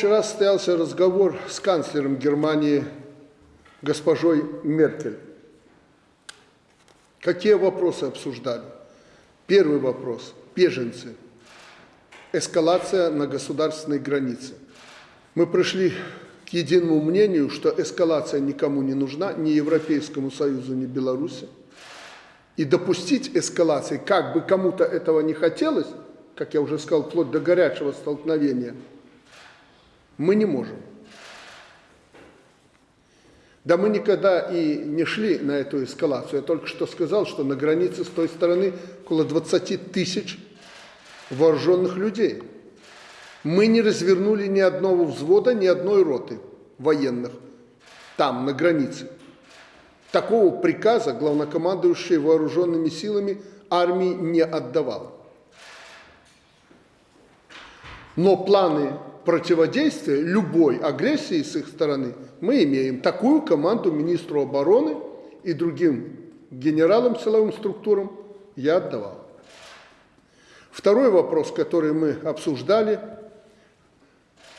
Вчера состоялся разговор с канцлером Германии госпожой Меркель. Какие вопросы обсуждали? Первый вопрос – беженцы. Эскалация на государственной границе. Мы пришли к единому мнению, что эскалация никому не нужна, ни Европейскому Союзу, ни Беларуси. И допустить эскалации, как бы кому-то этого не хотелось, как я уже сказал, вплоть до горячего столкновения, мы не можем. Да мы никогда и не шли на эту эскалацию. Я только что сказал, что на границе с той стороны около 20 тысяч вооруженных людей. Мы не развернули ни одного взвода, ни одной роты военных там, на границе. Такого приказа главнокомандующий вооруженными силами армии не отдавал. Но планы противодействия любой агрессии с их стороны мы имеем. Такую команду министру обороны и другим генералам силовым структурам я отдавал. Второй вопрос, который мы обсуждали,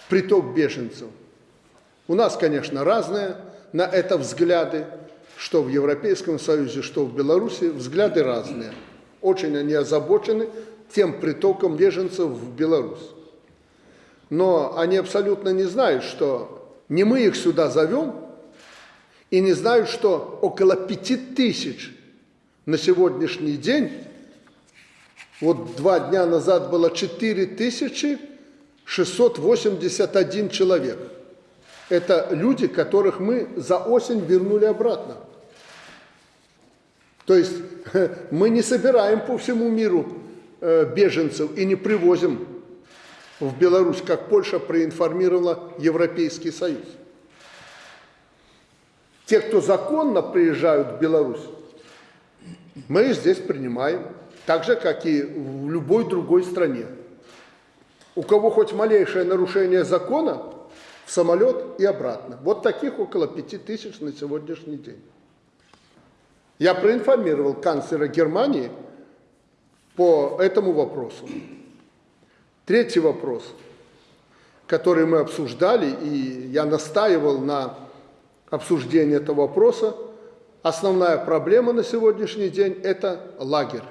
приток беженцев. У нас, конечно, разные на это взгляды, что в Европейском Союзе, что в Беларуси, взгляды разные. Очень они озабочены тем притоком беженцев в Беларусь но они абсолютно не знают, что не мы их сюда зовем, и не знают, что около пяти тысяч на сегодняшний день, вот два дня назад было 4681 человек. Это люди, которых мы за осень вернули обратно. То есть мы не собираем по всему миру э, беженцев и не привозим в Беларусь, как Польша проинформировала Европейский Союз. Те, кто законно приезжают в Беларусь, мы здесь принимаем, так же, как и в любой другой стране. У кого хоть малейшее нарушение закона, в самолет и обратно. Вот таких около пяти тысяч на сегодняшний день. Я проинформировал канцлера Германии по этому вопросу. Третий вопрос, который мы обсуждали, и я настаивал на обсуждении этого вопроса, основная проблема на сегодняшний день – это лагерь.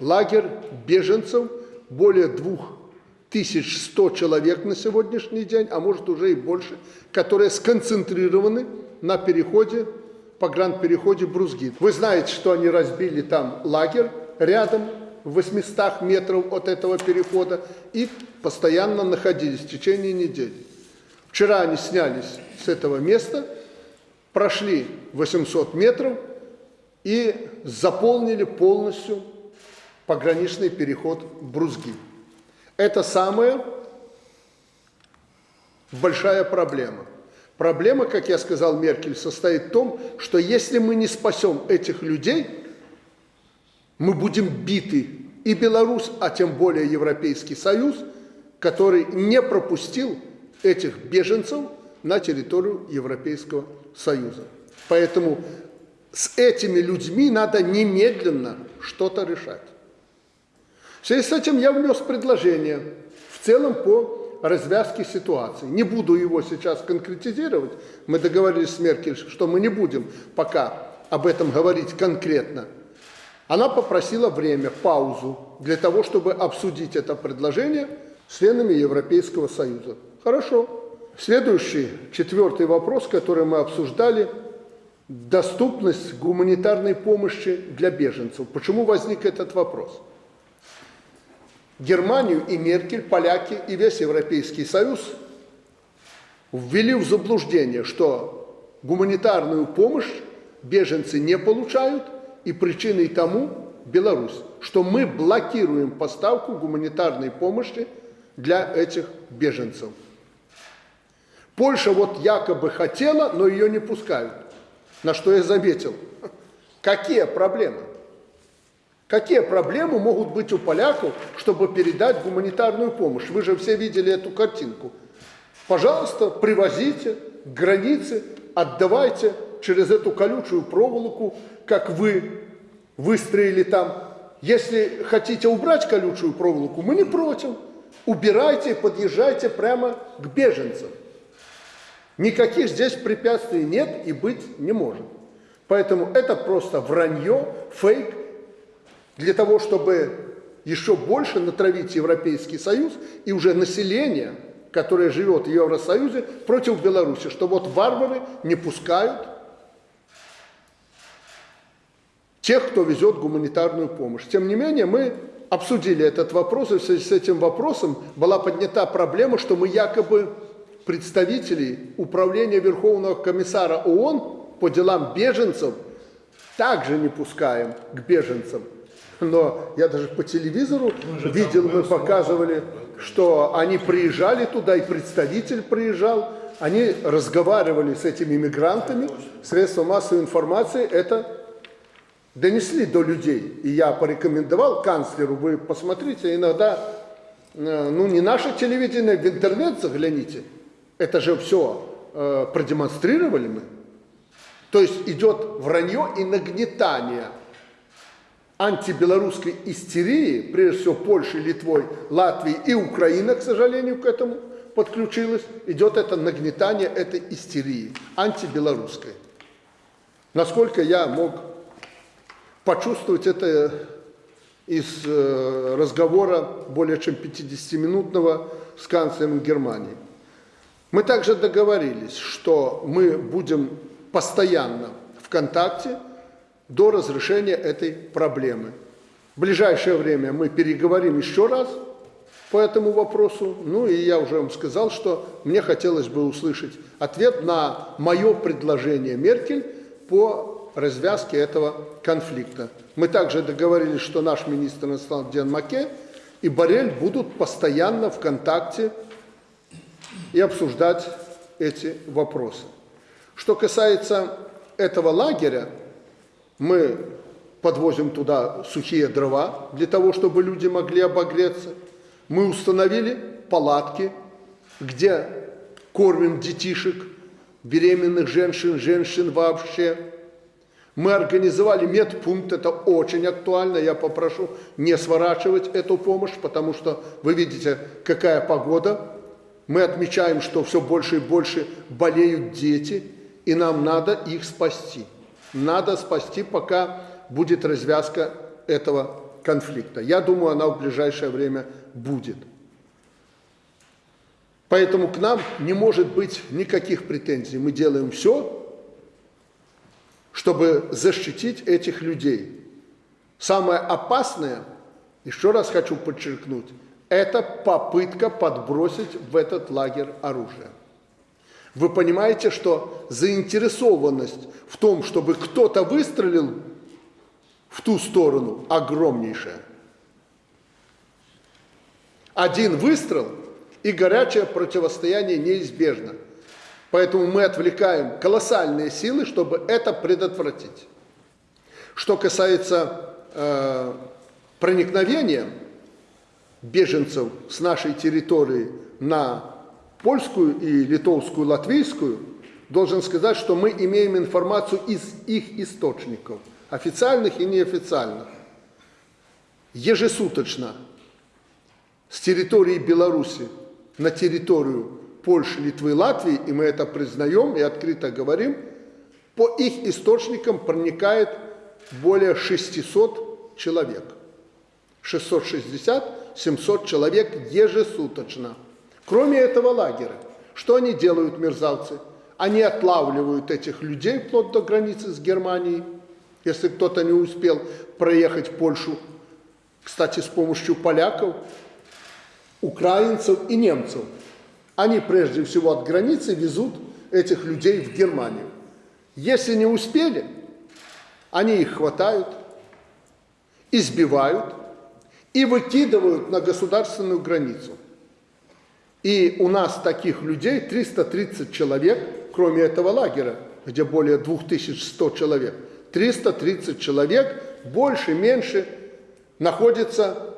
Лагерь беженцев, более 2100 человек на сегодняшний день, а может уже и больше, которые сконцентрированы на переходе, погранпереходе Брузгит. Вы знаете, что они разбили там лагерь рядом в 800 метров от этого перехода и постоянно находились в течение недели. Вчера они снялись с этого места, прошли 800 метров и заполнили полностью пограничный переход Брузги. Это самая большая проблема. Проблема, как я сказал Меркель, состоит в том, что если мы не спасем этих людей – мы будем биты и Беларусь, а тем более Европейский Союз, который не пропустил этих беженцев на территорию Европейского Союза. Поэтому с этими людьми надо немедленно что-то решать. В связи с этим я внес предложение в целом по развязке ситуации. Не буду его сейчас конкретизировать. Мы договорились с Меркель, что мы не будем пока об этом говорить конкретно. Она попросила время, паузу, для того, чтобы обсудить это предложение с членами Европейского Союза. Хорошо. Следующий, четвертый вопрос, который мы обсуждали, доступность гуманитарной помощи для беженцев. Почему возник этот вопрос? Германию и Меркель, поляки и весь Европейский Союз ввели в заблуждение, что гуманитарную помощь беженцы не получают – и причиной тому Беларусь, что мы блокируем поставку гуманитарной помощи для этих беженцев. Польша вот якобы хотела, но ее не пускают. На что я заметил, какие проблемы? Какие проблемы могут быть у поляков, чтобы передать гуманитарную помощь? Вы же все видели эту картинку. Пожалуйста, привозите к границе, отдавайте через эту колючую проволоку как вы выстроили там. Если хотите убрать колючую проволоку, мы не против. убирайте подъезжайте прямо к беженцам. Никаких здесь препятствий нет и быть не может. Поэтому это просто вранье, фейк, для того, чтобы еще больше натравить Европейский Союз и уже население, которое живет в Евросоюзе, против Беларуси, что вот варвары не пускают тех, кто везет гуманитарную помощь. Тем не менее, мы обсудили этот вопрос, и в связи с этим вопросом была поднята проблема, что мы якобы представителей Управления Верховного комиссара ООН по делам беженцев также не пускаем к беженцам. Но я даже по телевизору видел, мы показывали, что они приезжали туда, и представитель приезжал, они разговаривали с этими мигрантами, средства массовой информации это донесли до людей. И я порекомендовал канцлеру, вы посмотрите, иногда, э, ну не наше телевидение, в интернет загляните, это же все э, продемонстрировали мы. То есть идет вранье и нагнетание антибелорусской истерии, прежде всего Польши, Литвой, Латвии и Украина, к сожалению, к этому подключилась, идет это нагнетание этой истерии, антибелорусской. Насколько я мог почувствовать это из э, разговора более чем 50-минутного с канцлером Германии. Мы также договорились, что мы будем постоянно в контакте до разрешения этой проблемы. В ближайшее время мы переговорим еще раз по этому вопросу. Ну и я уже вам сказал, что мне хотелось бы услышать ответ на мое предложение Меркель по развязке этого конфликта. Мы также договорились, что наш министр иностранных дел Маке и Барель будут постоянно в контакте и обсуждать эти вопросы. Что касается этого лагеря, мы подвозим туда сухие дрова для того, чтобы люди могли обогреться. Мы установили палатки, где кормим детишек, беременных женщин, женщин вообще. Мы организовали медпункт, это очень актуально, я попрошу не сворачивать эту помощь, потому что вы видите, какая погода. Мы отмечаем, что все больше и больше болеют дети, и нам надо их спасти. Надо спасти, пока будет развязка этого конфликта. Я думаю, она в ближайшее время будет. Поэтому к нам не может быть никаких претензий. Мы делаем все, чтобы защитить этих людей. Самое опасное, еще раз хочу подчеркнуть, это попытка подбросить в этот лагерь оружие. Вы понимаете, что заинтересованность в том, чтобы кто-то выстрелил в ту сторону, огромнейшая. Один выстрел и горячее противостояние неизбежно. Поэтому мы отвлекаем колоссальные силы, чтобы это предотвратить. Что касается э, проникновения беженцев с нашей территории на польскую и литовскую, латвийскую, должен сказать, что мы имеем информацию из их источников, официальных и неофициальных. Ежесуточно с территории Беларуси на территорию Польши, Литвы, Латвии, и мы это признаем и открыто говорим, по их источникам проникает более 600 человек. 660-700 человек ежесуточно. Кроме этого лагеря, что они делают, мерзавцы? Они отлавливают этих людей вплоть до границы с Германией, если кто-то не успел проехать Польшу, кстати, с помощью поляков, украинцев и немцев. Они прежде всего от границы везут этих людей в Германию. Если не успели, они их хватают, избивают и выкидывают на государственную границу. И у нас таких людей 330 человек, кроме этого лагеря, где более 2100 человек. 330 человек, больше, меньше, находится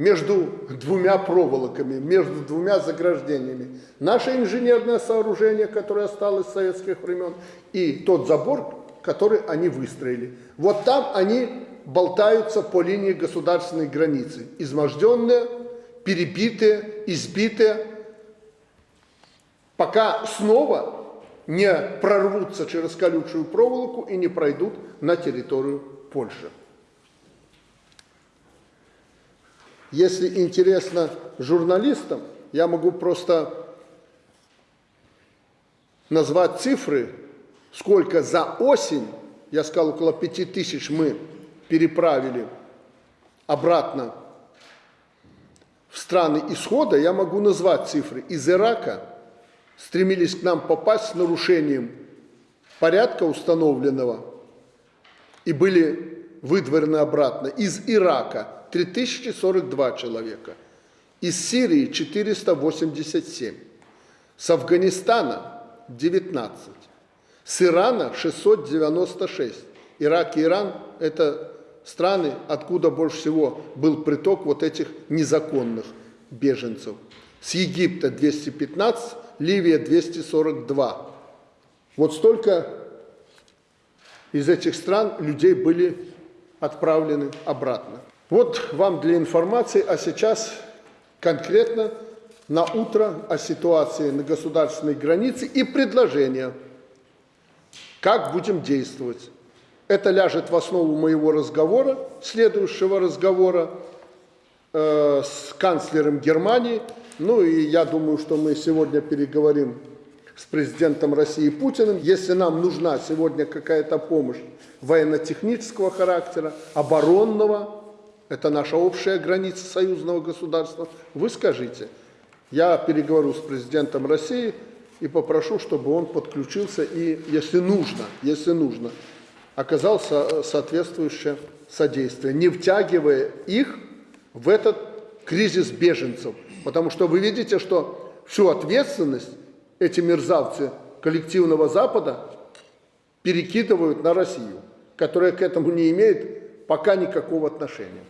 между двумя проволоками, между двумя заграждениями. Наше инженерное сооружение, которое осталось с советских времен, и тот забор, который они выстроили. Вот там они болтаются по линии государственной границы, изможденные, перебитые, избитые, пока снова не прорвутся через колючую проволоку и не пройдут на территорию Польши. Если интересно журналистам, я могу просто назвать цифры, сколько за осень, я сказал, около пяти тысяч мы переправили обратно в страны исхода, я могу назвать цифры. Из Ирака стремились к нам попасть с нарушением порядка установленного и были выдворены обратно. Из Ирака 3042 человека, из Сирии 487, с Афганистана 19, с Ирана 696. Ирак и Иран – это страны, откуда больше всего был приток вот этих незаконных беженцев. С Египта 215, Ливия 242. Вот столько из этих стран людей были отправлены обратно. Вот вам для информации, а сейчас конкретно на утро о ситуации на государственной границе и предложения, как будем действовать. Это ляжет в основу моего разговора, следующего разговора э, с канцлером Германии. Ну и я думаю, что мы сегодня переговорим с президентом России Путиным. Если нам нужна сегодня какая-то помощь военно-технического характера, оборонного, это наша общая граница союзного государства, вы скажите. Я переговорю с президентом России и попрошу, чтобы он подключился и, если нужно, если нужно, оказал соответствующее содействие, не втягивая их в этот кризис беженцев. Потому что вы видите, что всю ответственность эти мерзавцы коллективного Запада перекидывают на Россию, которая к этому не имеет пока никакого отношения.